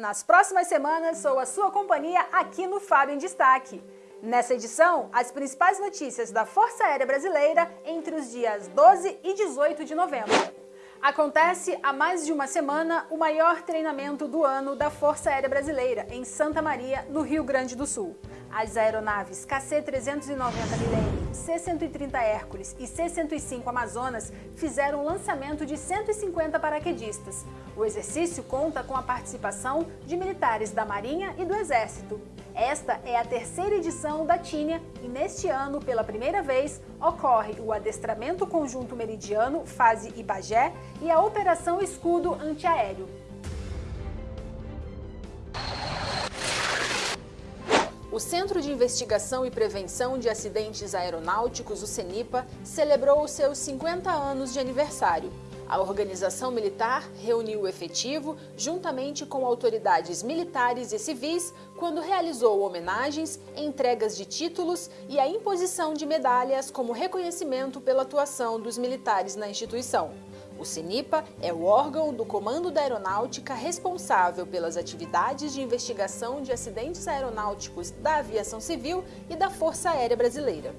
Nas próximas semanas, sou a sua companhia aqui no Fábio em Destaque. Nessa edição, as principais notícias da Força Aérea Brasileira entre os dias 12 e 18 de novembro. Acontece há mais de uma semana o maior treinamento do ano da Força Aérea Brasileira, em Santa Maria, no Rio Grande do Sul. As aeronaves KC-390 Millennium, C-130 Hércules e C-105 Amazonas fizeram o lançamento de 150 paraquedistas. O exercício conta com a participação de militares da Marinha e do Exército. Esta é a terceira edição da Tínia e neste ano, pela primeira vez, ocorre o Adestramento Conjunto Meridiano, fase Ibagé, e a Operação Escudo Antiaéreo. O Centro de Investigação e Prevenção de Acidentes Aeronáuticos, o CENIPA, celebrou os seus 50 anos de aniversário. A organização militar reuniu o efetivo juntamente com autoridades militares e civis quando realizou homenagens, entregas de títulos e a imposição de medalhas como reconhecimento pela atuação dos militares na instituição. O CENIPA é o órgão do Comando da Aeronáutica responsável pelas atividades de investigação de acidentes aeronáuticos da aviação civil e da Força Aérea Brasileira.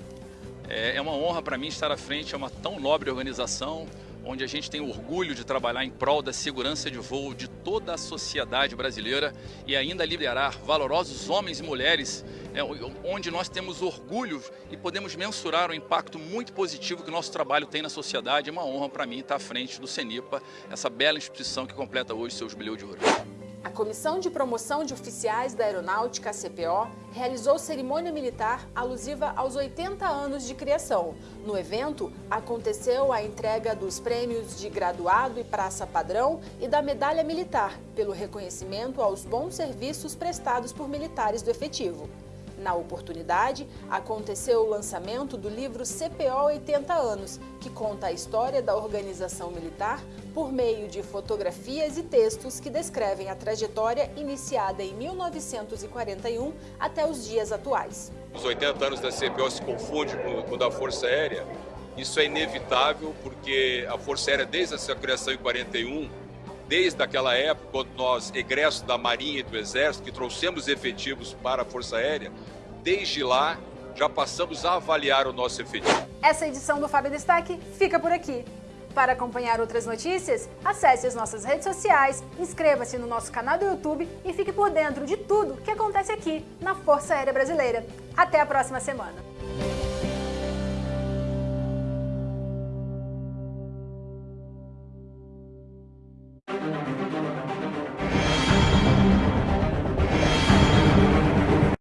É, é uma honra para mim estar à frente, é uma tão nobre organização, onde a gente tem orgulho de trabalhar em prol da segurança de voo de toda a sociedade brasileira e ainda liderar valorosos homens e mulheres, é, onde nós temos orgulho e podemos mensurar o impacto muito positivo que o nosso trabalho tem na sociedade. É uma honra para mim estar à frente do CENIPA, essa bela instituição que completa hoje seu jubileu de ouro. A Comissão de Promoção de Oficiais da Aeronáutica, CPO, realizou cerimônia militar alusiva aos 80 anos de criação. No evento, aconteceu a entrega dos prêmios de graduado e praça padrão e da medalha militar, pelo reconhecimento aos bons serviços prestados por militares do efetivo. Na oportunidade, aconteceu o lançamento do livro CPO 80 anos, que conta a história da organização militar por meio de fotografias e textos que descrevem a trajetória iniciada em 1941 até os dias atuais. Os 80 anos da CPO se confunde com o da Força Aérea. Isso é inevitável porque a Força Aérea, desde a sua criação em 41, desde aquela época, quando nós, egressos da Marinha e do Exército, que trouxemos efetivos para a Força Aérea, desde lá já passamos a avaliar o nosso efetivo. Essa edição do Fábio Destaque fica por aqui. Para acompanhar outras notícias, acesse as nossas redes sociais, inscreva-se no nosso canal do YouTube e fique por dentro de tudo que acontece aqui na Força Aérea Brasileira. Até a próxima semana!